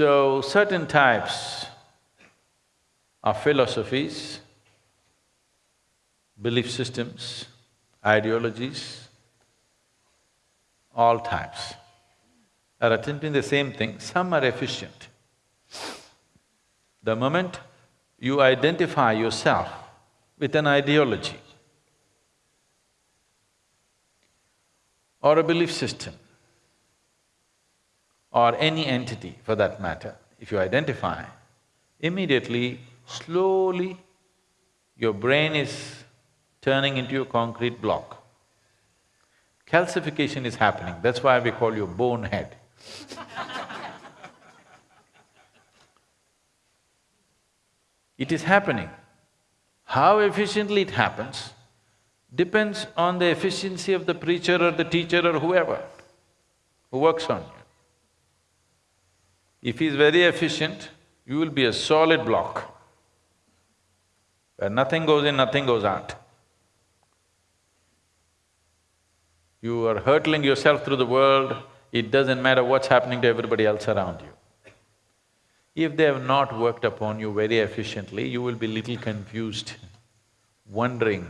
So, certain types of philosophies, belief systems, ideologies, all types are attempting the same thing, some are efficient. The moment you identify yourself with an ideology or a belief system or any entity for that matter, if you identify, immediately, slowly, your brain is turning into a concrete block. Calcification is happening, that's why we call you bonehead. it is happening. How efficiently it happens depends on the efficiency of the preacher or the teacher or whoever who works on you. If he's very efficient, you will be a solid block, where nothing goes in, nothing goes out. You are hurtling yourself through the world, it doesn't matter what's happening to everybody else around you. If they have not worked upon you very efficiently, you will be little confused, wondering,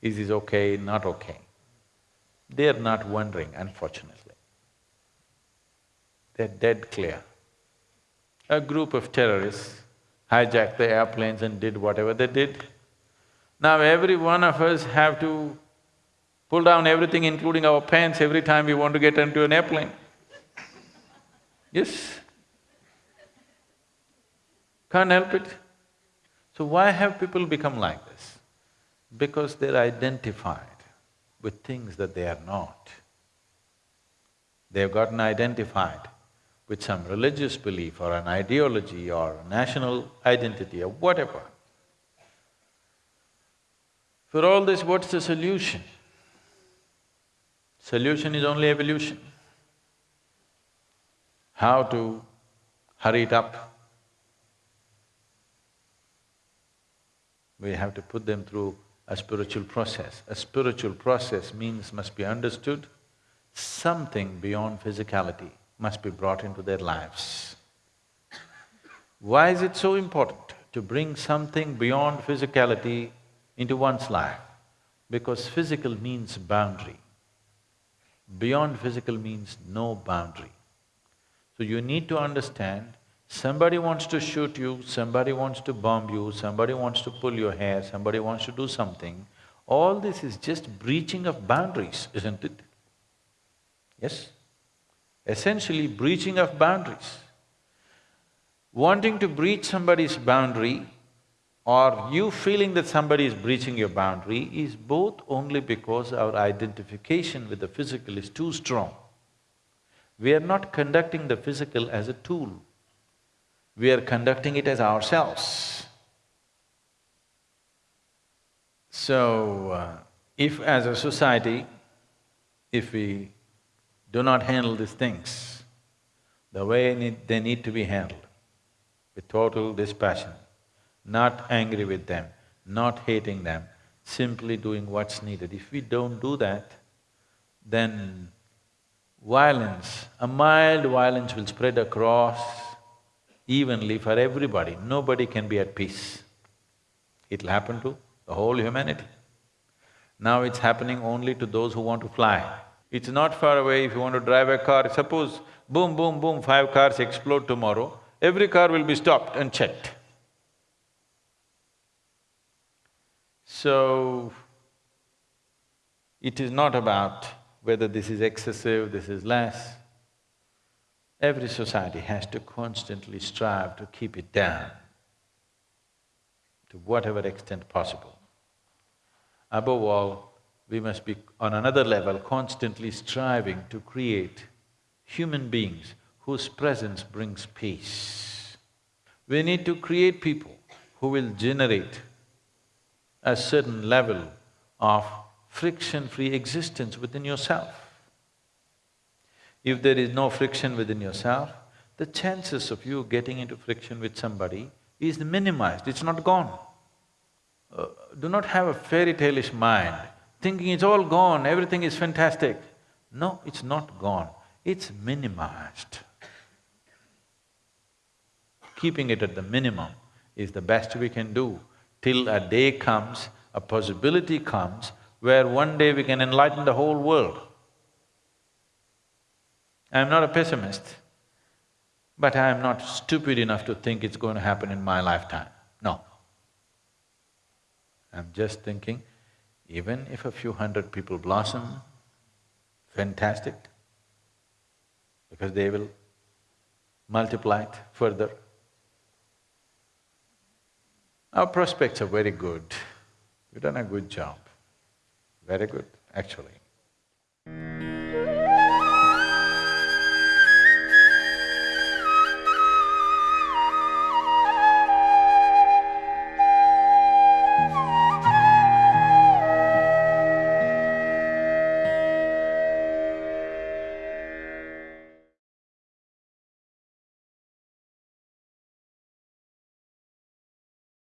is this okay, not okay? They are not wondering, unfortunately. They're dead clear. A group of terrorists hijacked the airplanes and did whatever they did. Now every one of us have to pull down everything including our pants every time we want to get into an airplane. Yes? Can't help it. So why have people become like this? Because they're identified with things that they are not. They've gotten identified with some religious belief or an ideology or national identity or whatever. For all this, what's the solution? Solution is only evolution. How to hurry it up? We have to put them through a spiritual process. A spiritual process means must be understood, something beyond physicality must be brought into their lives. Why is it so important to bring something beyond physicality into one's life? Because physical means boundary. Beyond physical means no boundary. So you need to understand, somebody wants to shoot you, somebody wants to bomb you, somebody wants to pull your hair, somebody wants to do something, all this is just breaching of boundaries, isn't it? Yes? Essentially breaching of boundaries. Wanting to breach somebody's boundary or you feeling that somebody is breaching your boundary is both only because our identification with the physical is too strong. We are not conducting the physical as a tool, we are conducting it as ourselves. So, uh, if as a society, if we do not handle these things the way need, they need to be handled, with total dispassion, not angry with them, not hating them, simply doing what's needed. If we don't do that, then violence, a mild violence will spread across evenly for everybody. Nobody can be at peace. It'll happen to the whole humanity. Now it's happening only to those who want to fly. It's not far away if you want to drive a car, suppose boom, boom, boom, five cars explode tomorrow, every car will be stopped and checked. So, it is not about whether this is excessive, this is less. Every society has to constantly strive to keep it down to whatever extent possible. Above all, we must be on another level constantly striving to create human beings whose presence brings peace. We need to create people who will generate a certain level of friction-free existence within yourself. If there is no friction within yourself, the chances of you getting into friction with somebody is minimized, it's not gone. Uh, do not have a fairy tale-ish mind, thinking it's all gone, everything is fantastic. No, it's not gone, it's minimized. keeping it at the minimum is the best we can do till a day comes, a possibility comes where one day we can enlighten the whole world. I'm not a pessimist, but I'm not stupid enough to think it's going to happen in my lifetime. No. I'm just thinking, even if a few hundred people blossom, fantastic, because they will multiply it further. Our prospects are very good. We've done a good job. Very good, actually.